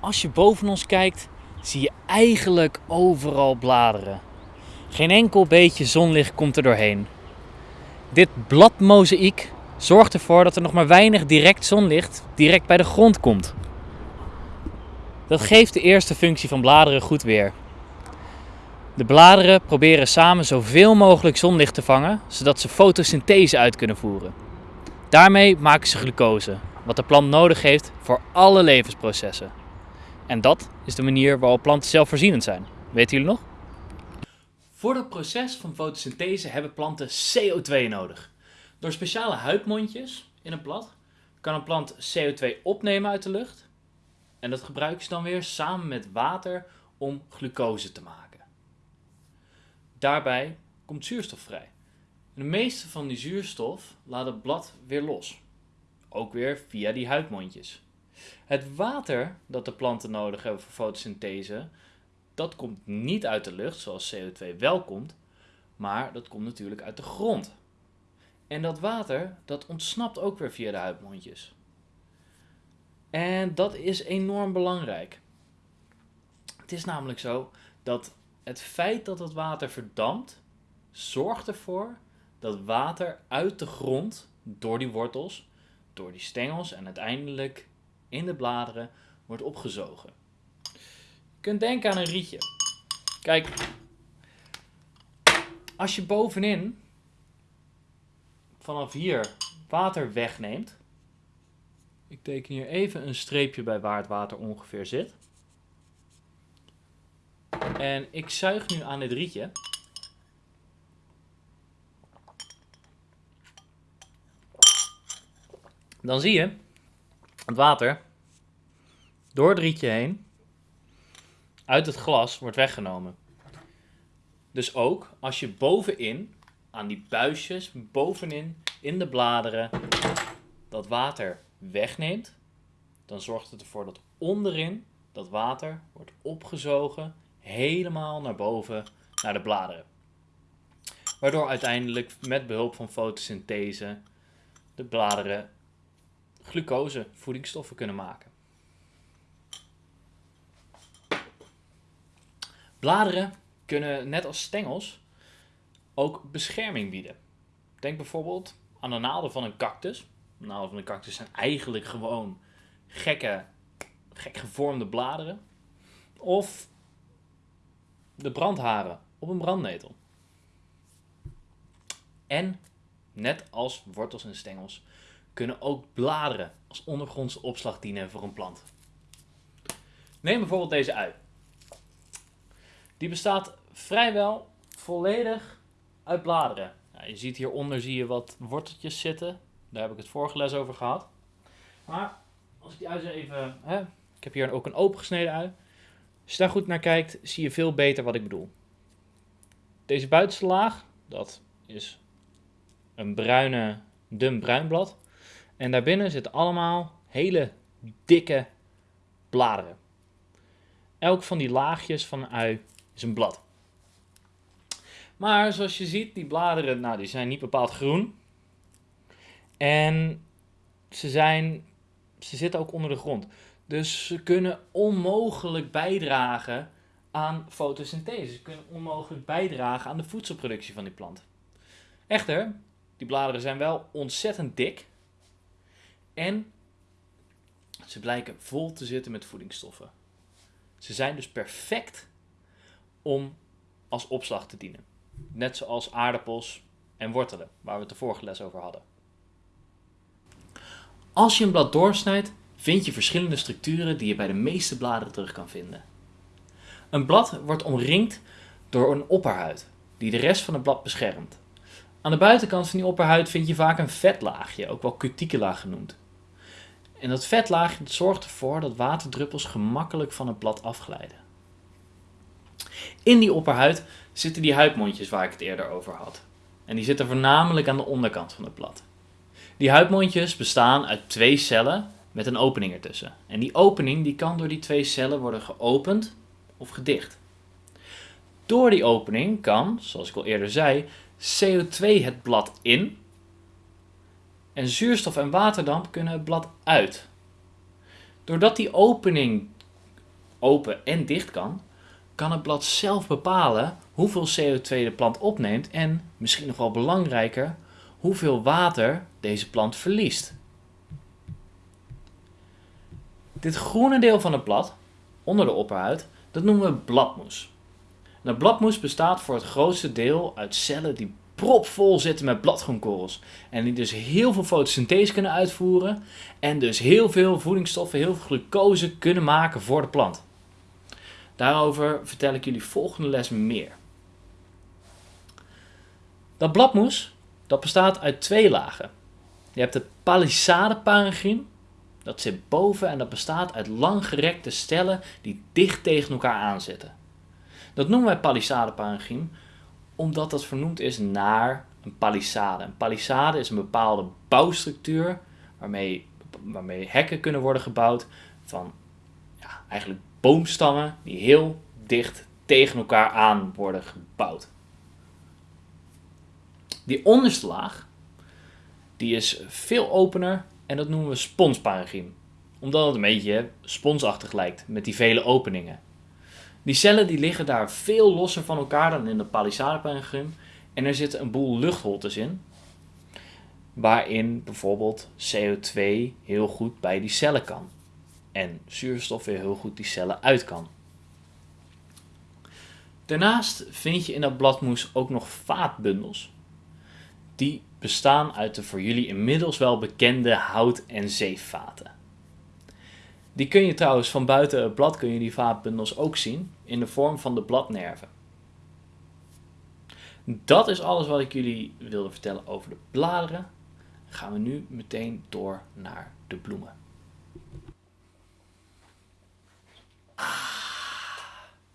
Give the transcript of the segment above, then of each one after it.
Als je boven ons kijkt, zie je eigenlijk overal bladeren. Geen enkel beetje zonlicht komt er doorheen. Dit bladmozaïek zorgt ervoor dat er nog maar weinig direct zonlicht direct bij de grond komt. Dat geeft de eerste functie van bladeren goed weer. De bladeren proberen samen zoveel mogelijk zonlicht te vangen, zodat ze fotosynthese uit kunnen voeren. Daarmee maken ze glucose, wat de plant nodig heeft voor alle levensprocessen. En dat is de manier waarop planten zelfvoorzienend zijn. Weten jullie nog? Voor het proces van fotosynthese hebben planten CO2 nodig. Door speciale huidmondjes in een blad kan een plant CO2 opnemen uit de lucht. En dat gebruiken ze dan weer samen met water om glucose te maken. Daarbij komt zuurstof vrij. de meeste van die zuurstof laat het blad weer los. Ook weer via die huidmondjes. Het water dat de planten nodig hebben voor fotosynthese, dat komt niet uit de lucht zoals CO2 wel komt, maar dat komt natuurlijk uit de grond. En dat water, dat ontsnapt ook weer via de huidmondjes. En dat is enorm belangrijk. Het is namelijk zo dat het feit dat het water verdampt, zorgt ervoor dat water uit de grond, door die wortels, door die stengels en uiteindelijk in de bladeren wordt opgezogen. Je kunt denken aan een rietje. Kijk, als je bovenin vanaf hier water wegneemt. Ik teken hier even een streepje bij waar het water ongeveer zit. En ik zuig nu aan dit rietje. Dan zie je het water door het rietje heen uit het glas wordt weggenomen. Dus ook als je bovenin, aan die buisjes, bovenin in de bladeren, dat water wegneemt, dan zorgt het ervoor dat onderin dat water wordt opgezogen helemaal naar boven naar de bladeren. Waardoor uiteindelijk met behulp van fotosynthese de bladeren glucose, voedingsstoffen kunnen maken. Bladeren kunnen net als stengels ook bescherming bieden. Denk bijvoorbeeld aan de naalden van een cactus. De naalden van een cactus zijn eigenlijk gewoon gekke, gek gevormde bladeren. Of de brandharen op een brandnetel. En, net als wortels en stengels, kunnen ook bladeren als ondergrondse opslag dienen voor een plant. Neem bijvoorbeeld deze ui. Die bestaat vrijwel volledig uit bladeren. Je ziet hieronder zie je wat worteltjes zitten. Daar heb ik het vorige les over gehad. Maar als ik die ui even... Hè, ik heb hier ook een opengesneden ui. Als je daar goed naar kijkt, zie je veel beter wat ik bedoel. Deze buitenste laag, dat is een bruine, dun bruin blad. En daarbinnen zitten allemaal hele dikke bladeren. Elk van die laagjes van een ui is een blad. Maar zoals je ziet, die bladeren nou, die zijn niet bepaald groen. En ze, zijn, ze zitten ook onder de grond. Dus ze kunnen onmogelijk bijdragen aan fotosynthese. Ze kunnen onmogelijk bijdragen aan de voedselproductie van die plant. Echter, die bladeren zijn wel ontzettend dik. En ze blijken vol te zitten met voedingsstoffen. Ze zijn dus perfect om als opslag te dienen. Net zoals aardappels en wortelen, waar we het de vorige les over hadden. Als je een blad doorsnijdt, vind je verschillende structuren die je bij de meeste bladeren terug kan vinden. Een blad wordt omringd door een opperhuid, die de rest van het blad beschermt. Aan de buitenkant van die opperhuid vind je vaak een vetlaagje, ook wel cuticula genoemd. En dat vetlaagje zorgt ervoor dat waterdruppels gemakkelijk van het blad afglijden. In die opperhuid zitten die huidmondjes waar ik het eerder over had. En die zitten voornamelijk aan de onderkant van het blad. Die huidmondjes bestaan uit twee cellen met een opening ertussen. En die opening die kan door die twee cellen worden geopend of gedicht. Door die opening kan, zoals ik al eerder zei, CO2 het blad in en zuurstof en waterdamp kunnen het blad uit. Doordat die opening open en dicht kan, kan het blad zelf bepalen hoeveel CO2 de plant opneemt en, misschien nog wel belangrijker, hoeveel water deze plant verliest. Dit groene deel van het blad, onder de opperhuid, dat noemen we bladmoes. Bladmoes bestaat voor het grootste deel uit cellen die propvol zitten met bladgroenkorrels. En die dus heel veel fotosynthese kunnen uitvoeren en dus heel veel voedingsstoffen, heel veel glucose kunnen maken voor de plant. Daarover vertel ik jullie volgende les meer. Dat bladmoes dat bestaat uit twee lagen. Je hebt het parenchym. dat zit boven en dat bestaat uit langgerekte stellen die dicht tegen elkaar aanzitten. Dat noemen wij parenchym omdat dat vernoemd is naar een palissade. Een palissade is een bepaalde bouwstructuur waarmee, waarmee hekken kunnen worden gebouwd van ja, eigenlijk boomstammen die heel dicht tegen elkaar aan worden gebouwd. Die onderste laag, die is veel opener en dat noemen we sponsparenchym. Omdat het een beetje sponsachtig lijkt met die vele openingen. Die cellen die liggen daar veel losser van elkaar dan in de palissadeparenchym. En er zitten een boel luchtholtes in. Waarin bijvoorbeeld CO2 heel goed bij die cellen kan. En zuurstof weer heel goed die cellen uit kan. Daarnaast vind je in dat bladmoes ook nog vaatbundels. Die bestaan uit de voor jullie inmiddels wel bekende hout- en zeevaten. Die kun je trouwens van buiten het blad kun je die vaatbundels ook zien in de vorm van de bladnerven. Dat is alles wat ik jullie wilde vertellen over de bladeren. Gaan we nu meteen door naar de bloemen.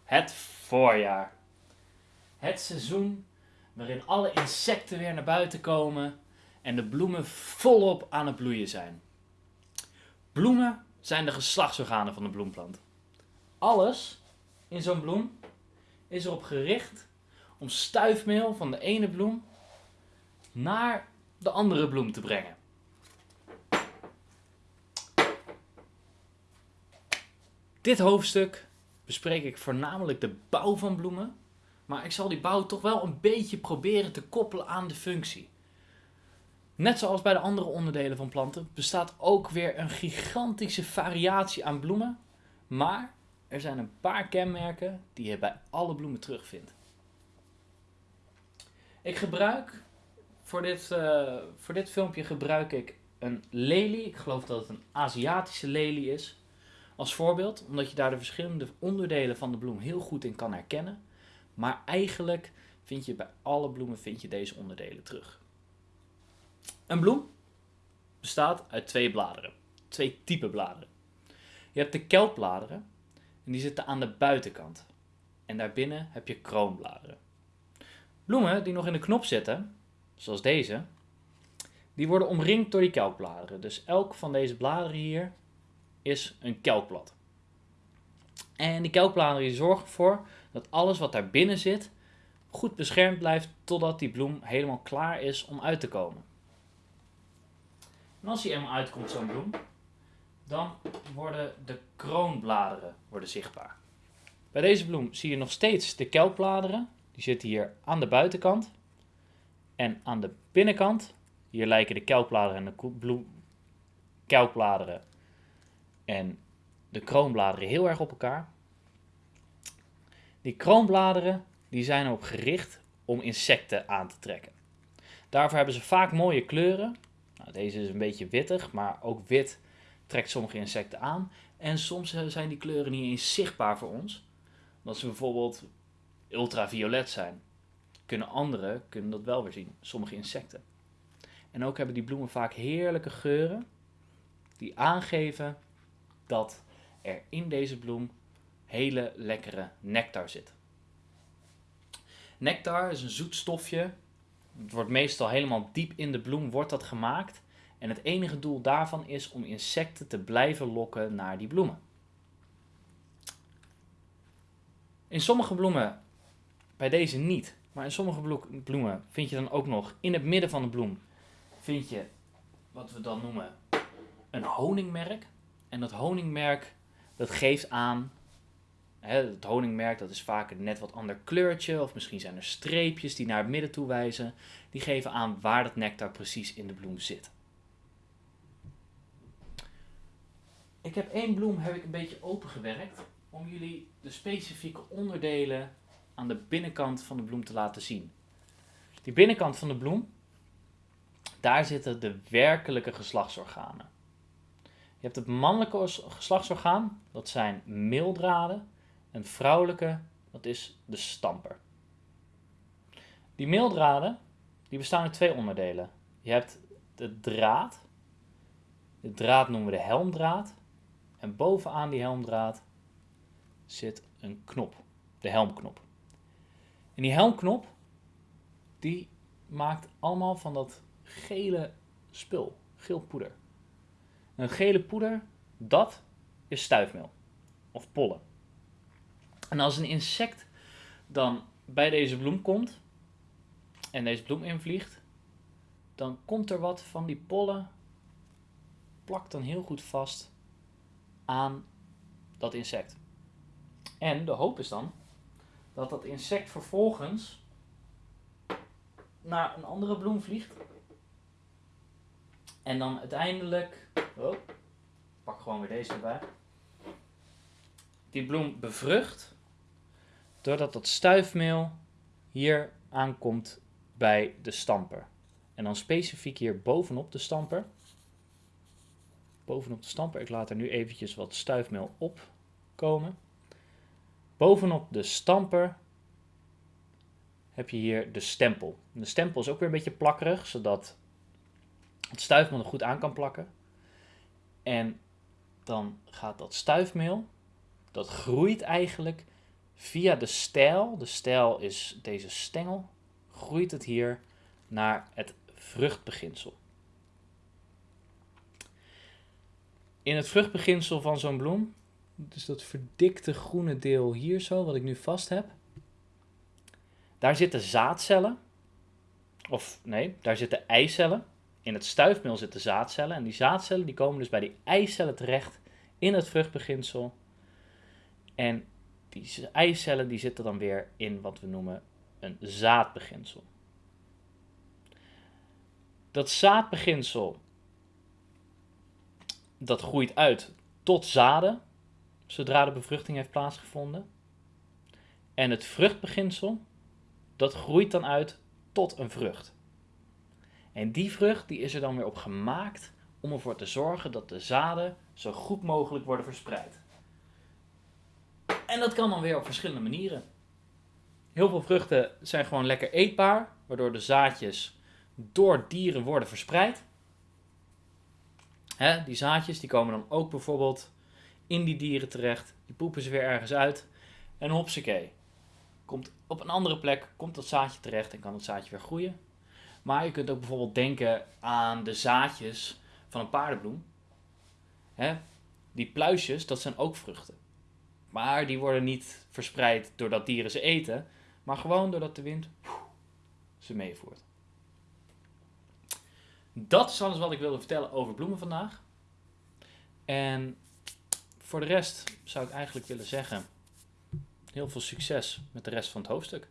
Het voorjaar. Het seizoen waarin alle insecten weer naar buiten komen en de bloemen volop aan het bloeien zijn. Bloemen zijn de geslachtsorganen van de bloemplant. Alles in zo'n bloem is erop gericht om stuifmeel van de ene bloem naar de andere bloem te brengen. Dit hoofdstuk bespreek ik voornamelijk de bouw van bloemen, maar ik zal die bouw toch wel een beetje proberen te koppelen aan de functie. Net zoals bij de andere onderdelen van planten bestaat ook weer een gigantische variatie aan bloemen, maar er zijn een paar kenmerken die je bij alle bloemen terugvindt. Ik gebruik voor dit, uh, voor dit filmpje gebruik ik een lelie. Ik geloof dat het een Aziatische lelie is. Als voorbeeld, omdat je daar de verschillende onderdelen van de bloem heel goed in kan herkennen. Maar eigenlijk vind je bij alle bloemen vind je deze onderdelen terug. Een bloem bestaat uit twee bladeren. Twee typen bladeren. Je hebt de kelkbladeren en die zitten aan de buitenkant. En daarbinnen heb je kroonbladeren. Bloemen die nog in de knop zitten, zoals deze, die worden omringd door die kelkbladeren. Dus elk van deze bladeren hier is een kelkblad. En die kelkbladeren zorgen ervoor dat alles wat daar binnen zit goed beschermd blijft totdat die bloem helemaal klaar is om uit te komen. En als die eenmaal uitkomt, zo'n bloem, dan worden de kroonbladeren worden zichtbaar. Bij deze bloem zie je nog steeds de kelkbladeren. Die zitten hier aan de buitenkant. En aan de binnenkant, hier lijken de kelkbladeren en de bloem, kelkbladeren en de kroonbladeren heel erg op elkaar. Die kroonbladeren die zijn erop gericht om insecten aan te trekken. Daarvoor hebben ze vaak mooie kleuren. Nou, deze is een beetje wittig, maar ook wit trekt sommige insecten aan. En soms zijn die kleuren niet eens zichtbaar voor ons. Omdat ze bijvoorbeeld ultraviolet zijn. Kunnen anderen kunnen dat wel weer zien, sommige insecten. En ook hebben die bloemen vaak heerlijke geuren die aangeven dat er in deze bloem hele lekkere nectar zit. Nectar is een zoet stofje. Het wordt meestal helemaal diep in de bloem wordt dat gemaakt. En het enige doel daarvan is om insecten te blijven lokken naar die bloemen. In sommige bloemen, bij deze niet, maar in sommige bloemen vind je dan ook nog in het midden van de bloem vind je wat we dan noemen een honingmerk. En dat honingmerk dat geeft aan het honingmerk dat is vaak een net wat ander kleurtje, of misschien zijn er streepjes die naar het midden toe wijzen. Die geven aan waar dat nectar precies in de bloem zit. Ik heb één bloem heb ik een beetje opengewerkt om jullie de specifieke onderdelen aan de binnenkant van de bloem te laten zien. Die binnenkant van de bloem, daar zitten de werkelijke geslachtsorganen. Je hebt het mannelijke geslachtsorgaan, dat zijn meeldraden. En vrouwelijke, dat is de stamper. Die meeldraden, die bestaan uit twee onderdelen. Je hebt de draad. De draad noemen we de helmdraad. En bovenaan die helmdraad zit een knop, de helmknop. En die helmknop, die maakt allemaal van dat gele spul, geel poeder. Een gele poeder, dat is stuifmeel of pollen. En als een insect dan bij deze bloem komt en deze bloem invliegt, dan komt er wat van die pollen, plakt dan heel goed vast aan dat insect. En de hoop is dan dat dat insect vervolgens naar een andere bloem vliegt. En dan uiteindelijk. Oh, pak gewoon weer deze erbij. Die bloem bevrucht. Doordat dat stuifmeel hier aankomt bij de stamper. En dan specifiek hier bovenop de stamper. Bovenop de stamper. Ik laat er nu eventjes wat stuifmeel op komen. Bovenop de stamper heb je hier de stempel. de stempel is ook weer een beetje plakkerig, zodat het stuifmeel er goed aan kan plakken. En dan gaat dat stuifmeel, dat groeit eigenlijk via de stijl. De stijl is deze stengel, groeit het hier naar het vruchtbeginsel. In het vruchtbeginsel van zo'n bloem dus dat verdikte groene deel hier zo, wat ik nu vast heb. Daar zitten zaadcellen. Of nee, daar zitten eicellen. In het stuifmeel zitten zaadcellen. En die zaadcellen die komen dus bij die eicellen terecht in het vruchtbeginsel. En die eicellen die zitten dan weer in wat we noemen een zaadbeginsel. Dat zaadbeginsel dat groeit uit tot zaden zodra de bevruchting heeft plaatsgevonden. En het vruchtbeginsel, dat groeit dan uit tot een vrucht. En die vrucht die is er dan weer op gemaakt om ervoor te zorgen dat de zaden zo goed mogelijk worden verspreid. En dat kan dan weer op verschillende manieren. Heel veel vruchten zijn gewoon lekker eetbaar, waardoor de zaadjes door dieren worden verspreid. Die zaadjes die komen dan ook bijvoorbeeld in die dieren terecht. Die poepen ze weer ergens uit. En hopsakee. Komt op een andere plek, komt dat zaadje terecht en kan het zaadje weer groeien. Maar je kunt ook bijvoorbeeld denken aan de zaadjes van een paardenbloem. Die pluisjes, dat zijn ook vruchten. Maar die worden niet verspreid doordat dieren ze eten, maar gewoon doordat de wind ze meevoert. Dat is alles wat ik wilde vertellen over bloemen vandaag. En voor de rest zou ik eigenlijk willen zeggen: heel veel succes met de rest van het hoofdstuk.